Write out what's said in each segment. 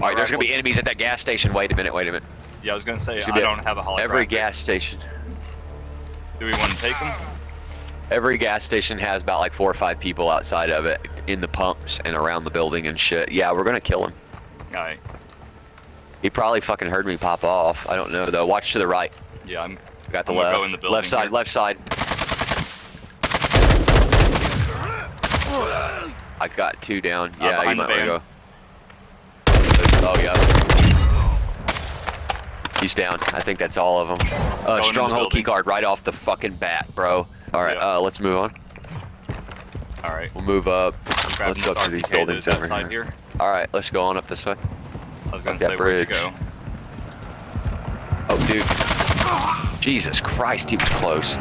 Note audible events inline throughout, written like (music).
All right, there's gonna be enemies at that gas station. Wait a minute. Wait a minute. Yeah, I was gonna say Should I don't have a holographic. Every gas station. Do we want to take them? Every gas station has about like four or five people outside of it in the pumps and around the building and shit. Yeah, we're gonna kill him. All right. He probably fucking heard me pop off. I don't know though. Watch to the right. Yeah, I'm. Got the I'm left. go in the building left side. here. Left side. I got two down. Uh, Yeah, you might want to go. Oh yeah. He's down. I think that's all of them. Uh, the stronghold key building. right off the fucking bat, bro. All right, Yeah. uh, let's move on. All right. We'll move up. Let's go through these buildings over here. here. All right, let's go on up this way. I was gonna that say where bridge. go. Oh, dude. Jesus Christ, he was close.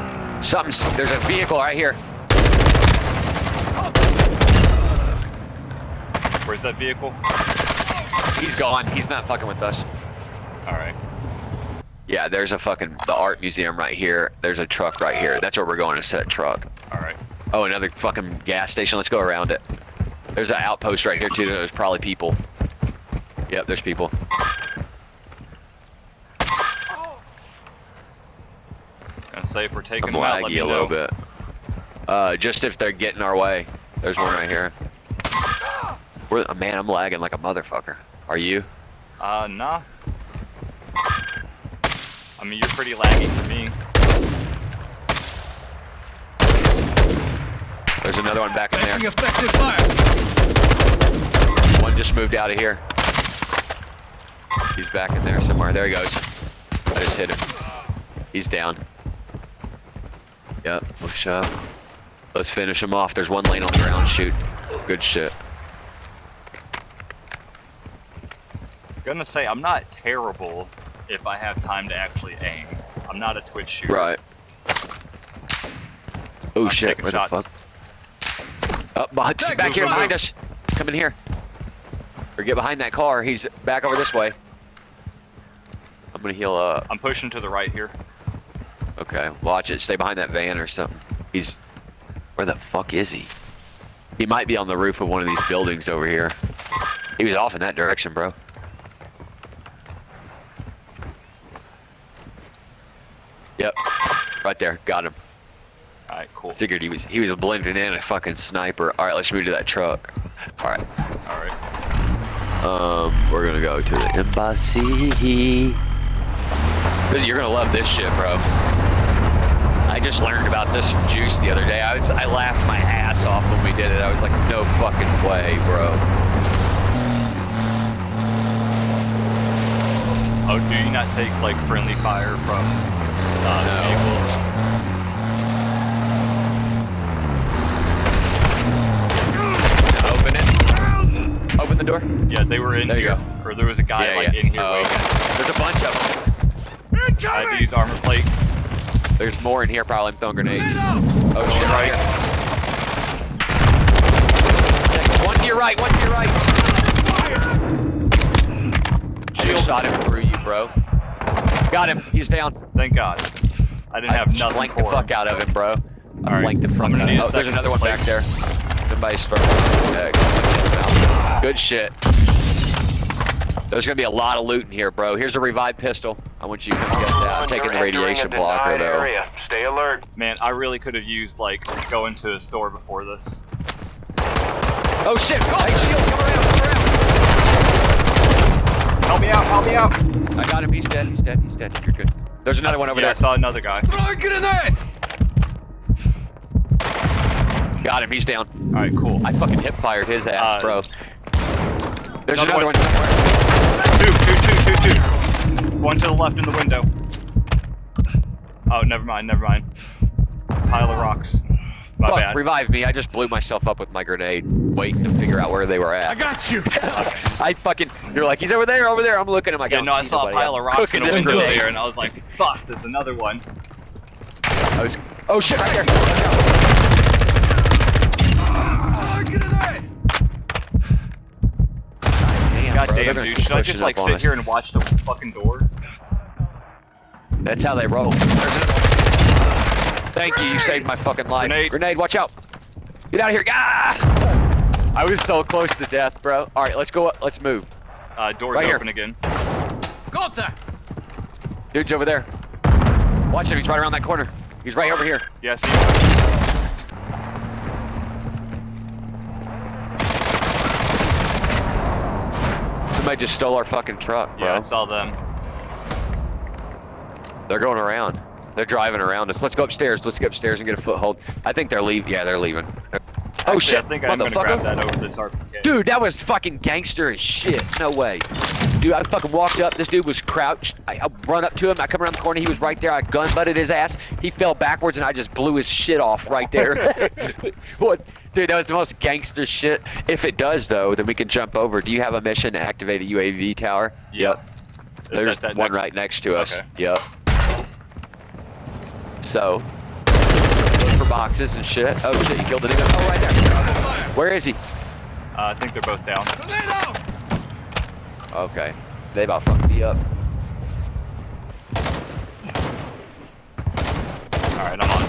Something's. There's a vehicle right here. Where's that vehicle? He's gone. He's not fucking with us. All right. Yeah, there's a fucking the art museum right here. There's a truck right here. That's where we're going to set truck. All right. Oh, another fucking gas station. Let's go around it. There's an outpost right here too. There's probably people. Yep, there's people. Gonna say if we're taking I'm them out, laggy a little bit. Uh, just if they're getting our way. There's one right here. We're, man, I'm lagging like a motherfucker. Are you? Uh, nah. I mean, you're pretty laggy for me. There's another one back in there. Effective fire. One just moved out of here. He's back in there somewhere. There he goes. I just hit him. He's down. Yep, push up. Let's finish him off. There's one lane on the ground. Shoot. Good shit. I was gonna say I'm not terrible if I have time to actually aim. I'm not a twitch shooter. Right. Oh I'm shit, taking where shots. the fuck? Up behind, Tag, back move, here move, behind move. us. Come in here. Or get behind that car. He's back over this way. I'm gonna heal up. I'm pushing to the right here. Okay, watch it. Stay behind that van or something. He's. Where the fuck is he? He might be on the roof of one of these buildings over here. He was off in that direction, bro. Yep. Right there. Got him. All right, cool. Figured he was he was blending in a fucking sniper. All right, let's move to that truck. All right. All right. Um, we're gonna go to the embassy. You're gonna love this shit, bro. I just learned about this from Juice the other day. I was I laughed my ass off when we did it. I was like, no fucking way, bro. Oh, do you not take like friendly fire from uh, No. vehicles? Open it. Open the door. Yeah, they were in There you here. go. Or there was a guy Yeah, like yeah. in here Oh, There's a bunch of them. I had to use armor plate. There's more in here. Probably I'm throwing grenades. Oh shit! Right. One to your right. One to your right. I just shot him through you, bro. Got him. He's down. Thank God. I didn't I have nothing flanked for the fuck him. out of him, bro. I Alright, flanked the I'm fuck gonna out need a Oh, there's another one back there. Somebody's throwing. Yeah, Good shit. There's gonna be a lot of loot in here, bro. Here's a revived pistol. I want you to come get that. I'm taking the radiation blocker though. Area. Stay alert. Man, I really could have used like going to a store before this. Oh shit! Oh, hey, shield, come around, come Help me out! Help me out! Around. I got him. He's dead. He's dead. He's dead. You're good. There's another one over yeah, I saw another guy. Throw a grenade. Got him. He's down. All right, cool. I fucking hip fired his ass, Uh, bro. There's another another one. one somewhere. Two, two, two, two, two. One to the left in the window. Oh, never mind, never mind. Pile of rocks. My Fuck, bad. revive me. I just blew myself up with my grenade, waiting to figure out where they were at. I got you. (laughs) I fucking, you're like, he's over there, over there. I'm looking at my yeah, no, I saw a pile of rocks in cooking the this window grenade. there, and I was like, fuck, there's another one. I was, oh shit, right there. Watch out. Throw a grenade. Damn, God bro, damn, dude. Should I just like sit us. here and watch the fucking door? That's how they roll. There's another one. Thank you, you saved my fucking life. Grenade. Grenade watch out. Get out of here. Ah! I was so close to death, bro. All right, let's go. Let's move. Uh, doors Right here. open again. Contact! Dude's over there. Watch him. He's right around that corner. He's right over here. Yeah. Somebody just stole our fucking truck, bro. Yeah, I saw them. They're going around. They're driving around us. Let's go upstairs. Let's get upstairs and get a foothold. I think they're leaving. Yeah, they're leaving. Oh Actually, shit, I think I'm gonna grab that over this RPK. Dude, that was fucking gangster as shit. No way. Dude, I fucking walked up. This dude was crouched. I, I run up to him. I come around the corner. He was right there. I gun butted his ass. He fell backwards and I just blew his shit off right there. (laughs) (laughs) what? Dude, that was the most gangster shit. If it does, though, then we can jump over. Do you have a mission to activate a UAV tower? Yep. Is There's one next- right next to us. Okay. Yep. So, look for boxes and shit. Oh shit, you killed an enemy. Oh, right there. Where is he? Uh, I think they're both down. Okay. They about fucked me up. Alright, I'm on.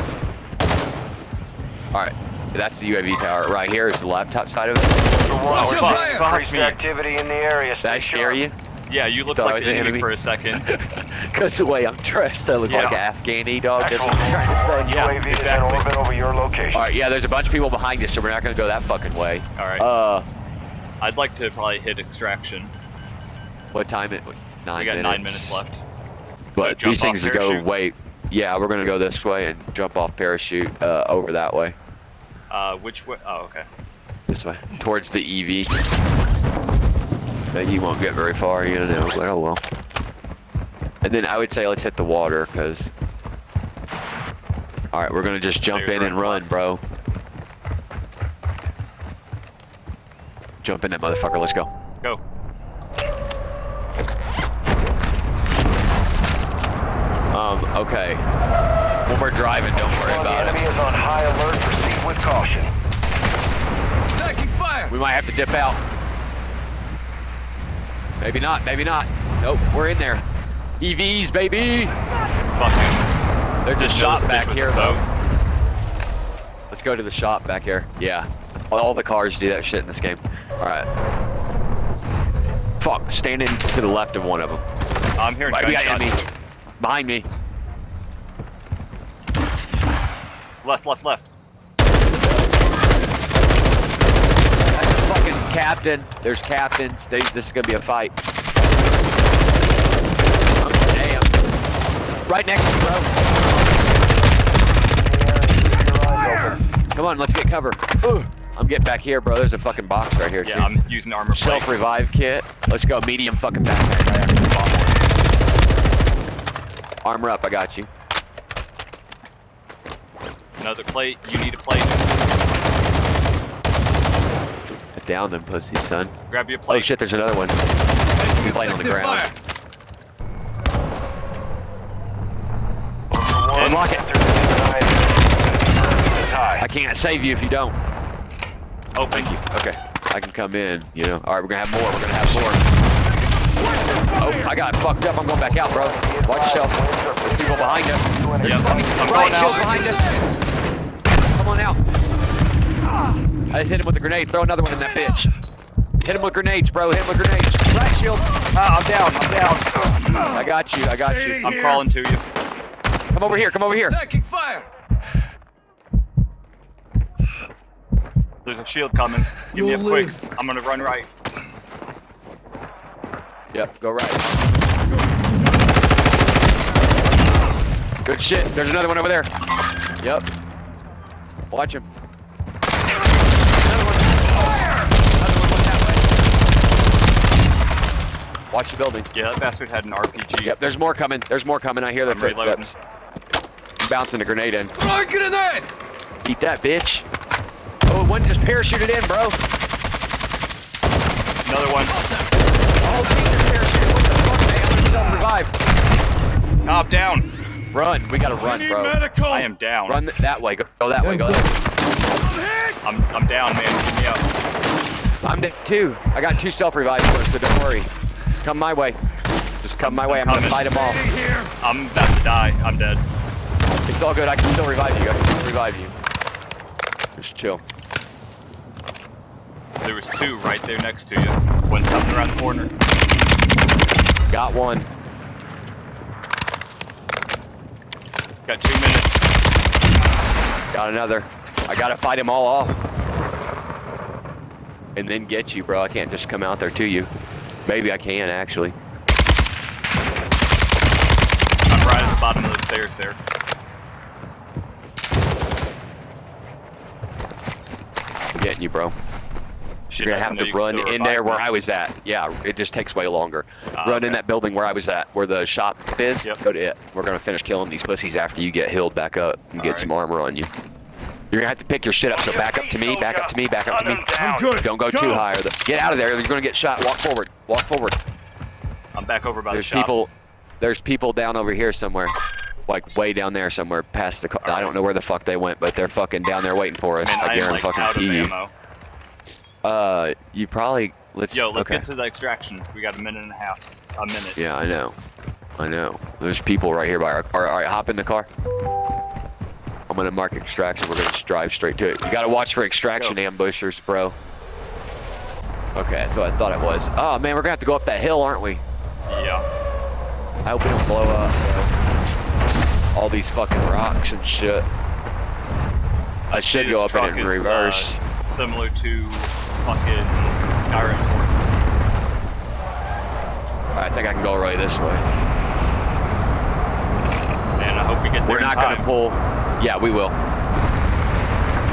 Alright. That's the UAV tower. Right here is the laptop side of it. Watch your fuck, fuck me. activity in the area. Did I scare sharp. you? Yeah, you looked Thought like the an enemy, enemy? for a second. (laughs) Because the way I'm dressed, I look Yeah. like an Afghani dog. That's what I'm trying to say. Yeah, UAV is in exactly. orbit over your location. Alright, yeah, there's a bunch of people behind us, so we're not gonna go that fucking way. Alright. Uh, I'd like to probably hit extraction. what time it? Nine we got minutes. nine minutes left. But jump these things go way. Yeah, we're gonna go this way and jump off parachute uh, over that way. Uh, which way? Oh, okay. This way, towards the EV. But you won't get very far, you know. But oh well. And then I would say let's hit the water, cause. All right, we're gonna just jump in and run, bro. Jump in that motherfucker. Let's go. Go. Um. Okay. When we're driving, don't worry While the about enemy it. is on high alert, proceed with caution. Taking fire! We might have to dip out. Maybe not. Maybe not. Nope. We're in there. EVs, baby. Fucking. There's a shop back here, though. Let's go to the shop back here. Yeah. All the cars do that shit in this game. Alright. Fuck. Standing to the left of one of them. I'm hearing Right, we got enemy. Behind me. Left, left, left. That's fucking captain. There's captains. They, this is gonna be a fight. I'm, damn. Right next to you, bro. Your eyes open. Come on, let's get cover. Ooh, I'm getting back here, bro. There's a fucking box right here, Yeah, too. I'm using armor plate. Self revive kit. Let's go. Medium fucking backpack. Armor up. I got you. Another plate. You need a plate. Down them pussy, son. Grab your oh, plate. Oh shit, there's another one. Playing on the (laughs) ground. fire! Unlock it. sector is denied. Is high. I can't save you if you don't. Oh, Thank you. Okay. I can come in, you know. Alright, we're gonna have more. We're gonna have more. Oh, I got fucked up. I'm going back out, bro. Watch yourself. There's people behind us. There's Yep, I'm riot going shield out. behind us. Come on out. I just hit him with a grenade. Throw another one in that bitch. Hit him with grenades, bro. Hit him with grenades. Riot shield. Ah, I'm down. I'm down. I got you. I got you. I'm crawling to you. Come over here. Come over here. Taking fire! There's a shield coming. Give me a quick. live. I'm gonna run right. Yep, go right. Good shit. There's another one over there. Yep. Watch him. Another one. Another one went that way. Watch the building. Yeah, that bastard had an RPG. Yep, there's more coming. There's more coming. I hear their I'm footsteps. Bouncing a grenade in. Throw a grenade! Eat that, bitch. Oh, one just parachuted in, bro. Another one. Oh, Jesus, parachuted. What the fuck, man? I'm gonna self-revive. Ah, I'm down. Run. We gotta run, bro. medical! I am down. Run th- that way. Go, go that way. Go that way. I'm hit! I'm I'm down, man. Get me up. I'm dead too. I got two self revives for so don't worry. Come my way. Just come my way. I'm gonna fight them all. I'm about to die. I'm dead. It's all good. I can still revive you. I can still revive you. Just chill. There was two right there next to you. One's coming around the corner. Got one. Got two minutes. Got another. I gotta fight them all off. And then get you, bro. I can't just come out there to you. Maybe I can, actually. I'm right at the bottom of the stairs there. I'm getting you, bro. Shit, You're gonna have to run in there where. I was at. Yeah, it just takes way longer. Ah, run in that building where I was at, where the shop is. Yep. Go to it. We're gonna finish killing these pussies after you get healed back up and get Alright. some armor on you. You're gonna have to pick your shit up. So back up to me. Back up to me. Back up to me. I'm good. Don't go, too high. Or the, get out of there. You're gonna get shot. Walk forward. Walk forward. I'm back over by There's the shop. people. There's people down over here somewhere. Like way down there somewhere past the car. I don't know where the fuck they went, but they're fucking down there waiting for us. Man, I guarantee like fucking you. ammo. Uh, you probably let's. Yo, let's okay. get to the extraction. We got a minute and a half. A minute. Yeah, I know. I know. There's people right here by our car. All right, hop in the car. I'm gonna mark extraction. We're gonna just drive straight to it. You gotta watch for extraction ambushers, bro. Okay, that's what I thought it was. Oh man, we're gonna have to go up that hill, aren't we? Yeah. I hope we don't blow up. All these fucking rocks and shit. I should go up in in is, reverse. Uh, similar to fucking Skyrim forces. I think I can go right this way. Man, I hope we get there We're not time. gonna pull. Yeah, we will.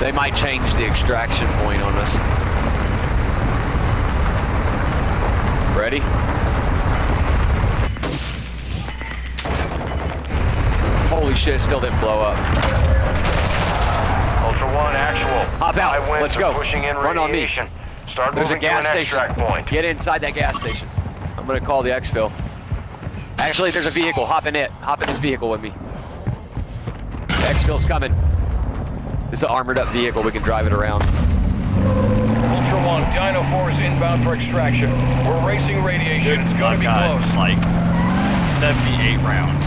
They might change the extraction point on us. Ready? Shit, it still didn't blow up. Ultra One, actual. Hop out. Let's go. Pushing in Run on me. Start There's a gas station. extract point. Get inside that gas station. I'm gonna call the exfil. Actually, there's a vehicle. Hop in it. Hop in this vehicle with me. The exfil's coming. It's an armored up vehicle. We can drive it around. Ultra One, Dino 4 is inbound for extraction. We're racing radiation. Dude, it's gonna be close. like 78 rounds.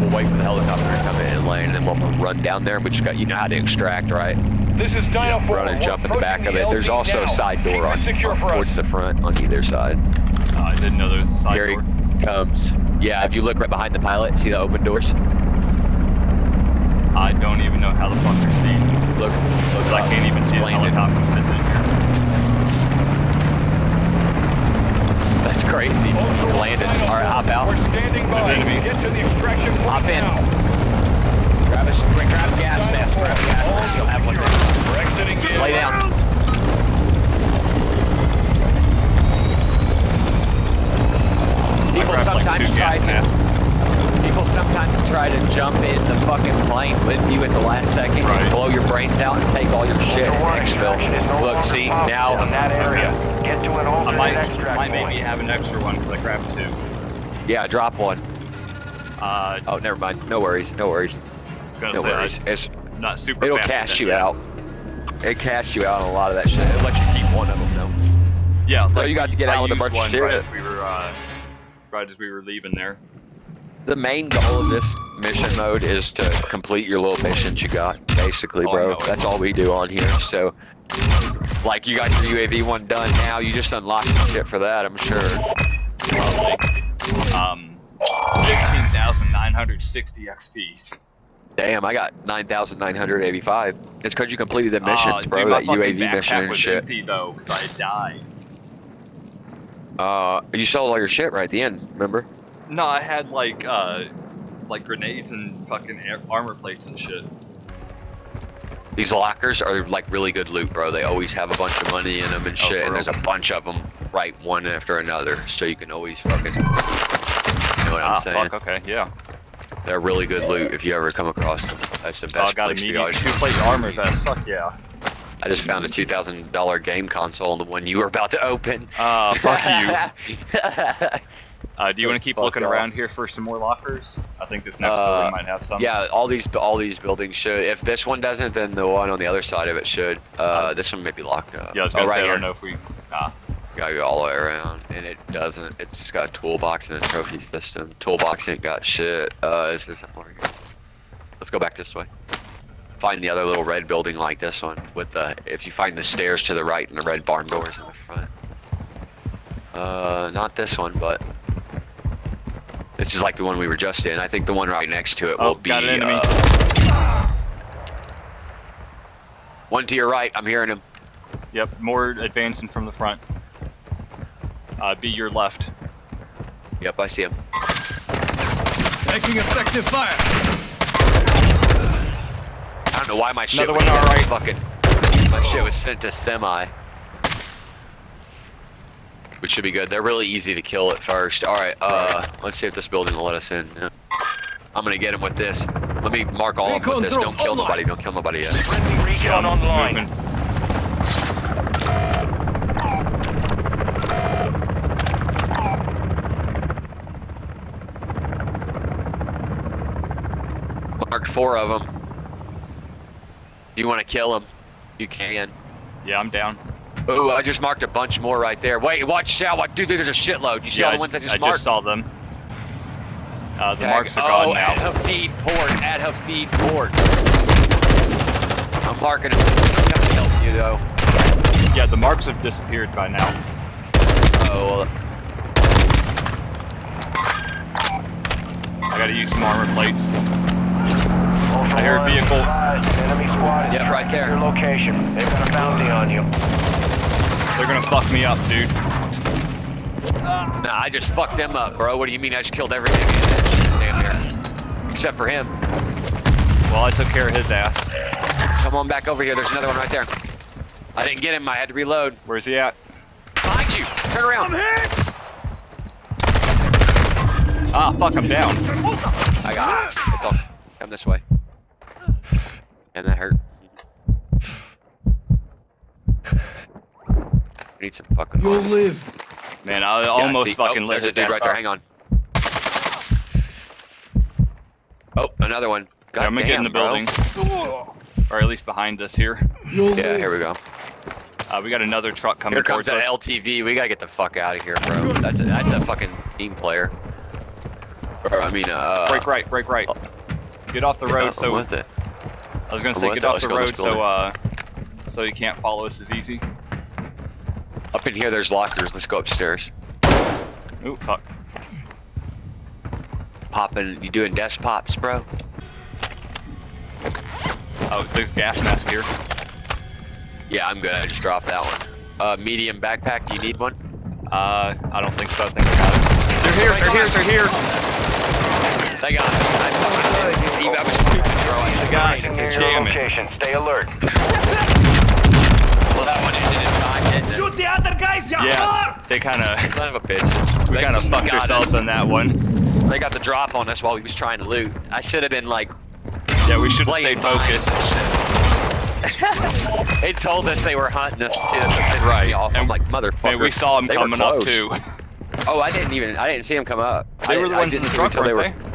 We'll wait for the helicopter to come in and land, and then we'll run down there. but just got you know how to extract, right? This is Dino 4. Run and jump in the back of approaching it. There's also now. a side door on, on towards us. the front on either side. Uh, I didn't know there was a side Here he door. comes. Yeah, if you look right behind the pilot, see the open doors? I don't even know how the fuck they're seen. Look, look Because I can't even see the helicopter sitting in here. That's crazy. Ultra He's One, landed. All right, hop out. We're standing by. enemies. Get to the extraction point Hop in. now. Quick, grab gas mask. 4, Grab gas mask. You'll have one secure. there. We're exiting the Lay down. People grabbed like sometimes try to masks. people sometimes try to jump in the fucking plane with you at the last second Right. and blow your brains out and take all your shit. Exfil. no Look, see now. in that area. Get to an I might, extract might point. maybe have an extra one because I grabbed two. Yeah, drop one. Uh, Oh, never mind. No worries. No worries. No worries. It's, not super. it'll cash you out. It cash you out on a lot of that shit. It'll let you keep one of them though. Yeah, No, like you got to get I out with a bunch of shit. Right as we were, uh, right as we were leaving there. The main goal of this mission mode is to complete your little missions you got, basically, Oh, bro. it. That's all we do on here. So, like, you got your UAV one done now. You just unlocked some shit for that, I'm sure. Probably. Um, fifteen thousand nine hundred sixty XP. Damn, I got 9,985. It's because you completed the missions, Ah, bro. dude, that UAV mission and was shit. empty though, because I died. Uh, you sold all your shit right at the end, remember? No, I had like, uh, like grenades and fucking air- armor plates and shit. These lockers are like really good loot, bro. They always have a bunch of money in them and Oh, shit, and there's a bunch of them right one after another, so you can always fucking. You know what I'm ah, saying? fuck. Okay, yeah. They're really good loot if you ever come across them. That's the Oh, I best got place to go. medium two-plate armor vest. Fuck yeah. I just found a two thousand dollar game console, on the one you were about to open. Uh, fuck you. (laughs) Uh, do you want to keep Fuck looking around here for some more lockers? I think this next Uh, building might have some. yeah, all these all these buildings should. If this one doesn't, then the one on the other side of it should. Uh, this one may be locked up. Yeah, I was oh, gonna right say, I here. don't know if we. Ah, Gotta go all the way around, and it doesn't. It's just got a toolbox and a trophy system. Toolbox ain't got shit. Uh, is there something more here? Let's go back this way. Find the other little red building like this one with the. If you find the stairs to the right and the red barn doors in the front. Uh, not this one, but this is like the one we were just in. I think the one right next to it Oh, will be. got an enemy. uh, one to your right. I'm hearing him. Yep, more advancing from the front. Uh, be your left. Yep, I see him. Taking effective fire. I don't know why my shit Another was one on sent our to fucking. My shit was sent to semi. Which should be good. They're really easy to kill at first. All right, uh, let's see if this building will let us in. I'm gonna get him with this. Let me mark all of them with this. Don't kill drone nobody. Don't kill nobody yet. Friendly recon online. Moving. Marked four of them. If you want to kill them, you can. Yeah, I'm down. Ooh, I just marked a bunch more right there. Wait, watch out! What, dude? There's a shitload. You see yeah, all the ones I just I marked? I just saw them. Uh, the Tag- marks are oh, gone at now. Hafid Port, at Hafid Port. I'm marking them. I'm gonna help you though. Yeah, the marks have disappeared by now. Oh, well, I gotta use some armor plates. Ultra I hear a vehicle. advise, Enemy squad Yep, right there. Your location. They've got a bounty on you. They're gonna fuck me up, dude. nah, I just fucked them up, bro. What do you mean? I just killed everything in that damn near. Except for him. Well, I took care of his ass. Come on back over here. There's another one right there. I didn't get him. I had to reload. Where's he at? Behind you. Turn around. Ah, fuck, I'm down. I got it. It's all. Come this way. And that hurt. We need some fucking. You'll armor. live. Man, I Yeah, almost see- fucking oh, lived There's a dude right there. Hang on. Oh, another one. God Yeah, I'm gonna get in the damn, bro. building. Or at least behind us here. You'll Yeah, live. here we go. Uh, we got another truck coming Here comes towards that us. LTV. We gotta get the fuck out of here, bro. That's a, that's a fucking team player. Or, I mean, uh. break right, break right. Get off the road so with it. I was gonna I'm say get it. off the road so uh so you can't follow us as easy. Up in here, there's lockers. Let's go upstairs. Ooh, fuck. Popping. You doing desk pops, bro? Oh, there's gas mask here. Yeah, I'm good. I just dropped that one. Uh, medium backpack. Do you need one? Uh, I don't think so. I think I got it. They're here. They're here. They're here. They got it. I fucking I was stupid, bro. I The should guy. have paid Near attention. your Damn it. location. Stay alert. Well, that one ended in time, didn't it? Shoot the other guys, you Yeah, they kind of Son of a bitch. we They kind of fucked ourselves us. on that one. They got the drop on us while we was trying to loot. I should have been like Yeah, we should have stayed focused. focused. (laughs) they told us they were hunting us too. That pissed Right, Me off. I'm and- like motherfucker. Man, we saw them They coming up too. Oh, I didn't even. I didn't see them come up. They I, were the ones in the see truck, them weren't they they? were.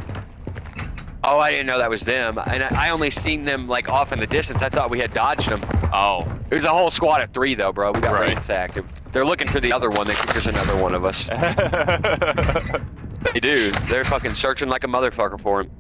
Oh, I didn't know that was them, and I, I only seen them like off in the distance. I thought we had dodged them. Oh, It was a whole squad of three though, bro. We got Right. ransacked. They're looking for the other one. They think there's another one of us. (laughs) They do. They're fucking searching like a motherfucker for him.